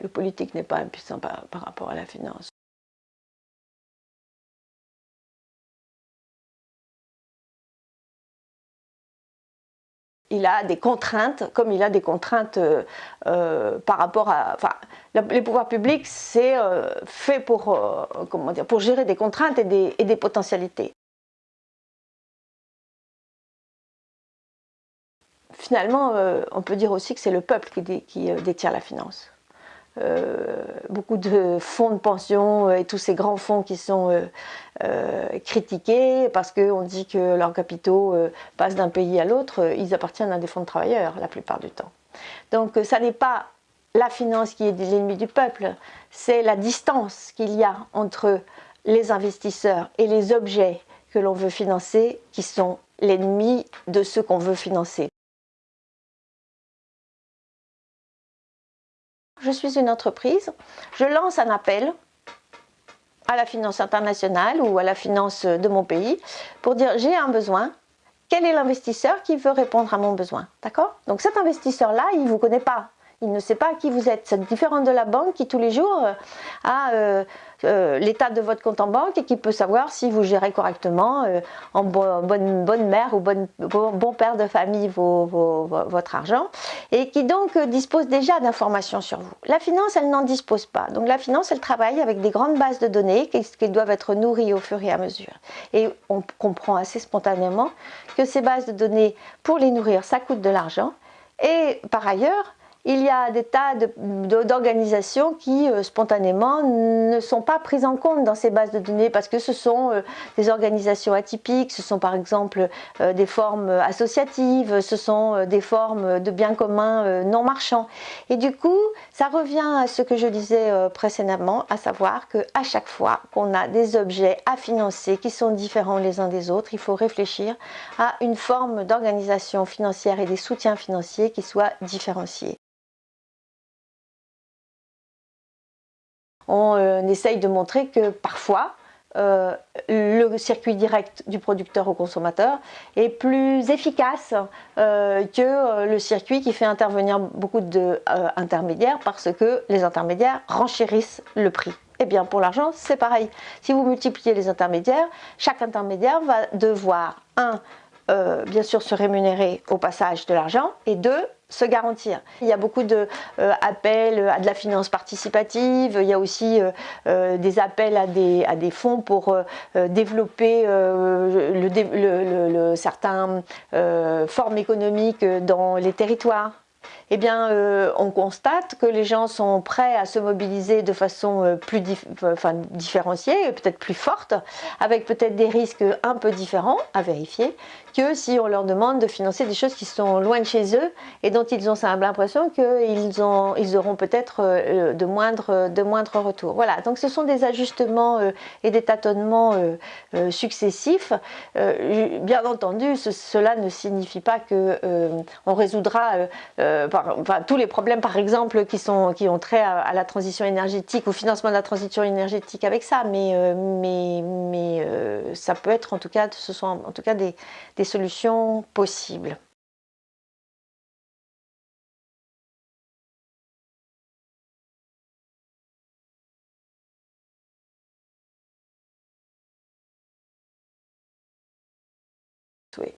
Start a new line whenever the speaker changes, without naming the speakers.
Le politique n'est pas impuissant par, rapport à la finance. il a des contraintes, comme il a des contraintes euh, euh, par rapport à... Enfin, les pouvoirs publics, c'est euh, fait pour, comment dire, pour gérer des contraintes et des, et des potentialités. Finalement, on peut dire aussi que c'est le peuple qui, qui détient la finance. Euh, beaucoup de fonds de pension euh, et tous ces grands fonds qui sont euh, critiqués parce qu'on dit que leurs capitaux passent d'un pays à l'autre, ils appartiennent à des fonds de travailleurs la plupart du temps. Donc ça n'est pas la finance qui est l'ennemi du peuple, c'est la distance qu'il y a entre les investisseurs et les objets que l'on veut financer qui sont l'ennemi de ceux qu'on veut financer. Je suis une entreprise, je lance un appel à la finance internationale ou à la finance de mon pays pour dire j'ai un besoin, quel est l'investisseur qui veut répondre à mon besoin? D'accord? Donc cet investisseur-là, il ne vous connaît pas, il ne sait pas qui vous êtes. C'est différent de la banque qui tous les jours euh, a euh, euh, l'état de votre compte en banque et qui peut savoir si vous gérez correctement en bonne, mère ou bonne, bon, père de famille votre argent et qui donc dispose déjà d'informations sur vous. La finance, elle n'en dispose pas. Donc la finance, elle travaille avec des grandes bases de données qui, qui doivent être nourries au fur et à mesure. Et on comprend assez spontanément que ces bases de données, pour les nourrir, ça coûte de l'argent. Et par ailleurs, il y a des tas d'organisations qui euh, spontanément ne sont pas prises en compte dans ces bases de données parce que ce sont euh, des organisations atypiques, ce sont par exemple euh, des formes associatives, ce sont des formes de biens communs non marchands. Et du coup, ça revient à ce que je disais précédemment, à savoir qu'à chaque fois qu'on a des objets à financer qui sont différents les uns des autres, il faut réfléchir à une forme d'organisation financière et des soutiens financiers qui soient différenciés. On euh, essaye de montrer que parfois, euh, le circuit direct du producteur au consommateur est plus efficace euh, que le circuit qui fait intervenir beaucoup d'intermédiaires parce que les intermédiaires renchérissent le prix. Eh bien pour l'argent c'est pareil. Si vous multipliez les intermédiaires, chaque intermédiaire va devoir, un, bien sûr se rémunérer au passage de l'argent et deux, se garantir. Il y a beaucoup d'appels euh, à de la finance participative, il y a aussi euh, euh, des appels à des, fonds pour développer le, certaines formes économiques dans les territoires eh bien, euh, on constate que les gens sont prêts à se mobiliser de façon euh, plus enfin, différenciée, peut-être plus forte, avec peut-être des risques un peu différents à vérifier, que si on leur demande de financer des choses qui sont loin de chez eux et dont ils ont l'impression qu'ils ils auront peut-être euh, de moindres de moindre retours. Voilà, donc ce sont des ajustements et des tâtonnements successifs. bien entendu, cela ne signifie pas qu'on résoudra tous les problèmes par exemple qui, sont, qui ont trait à, la transition énergétique, au financement de la transition énergétique avec ça, mais, euh, mais, mais euh, ça peut être en tout cas, ce sont en tout cas des solutions possibles.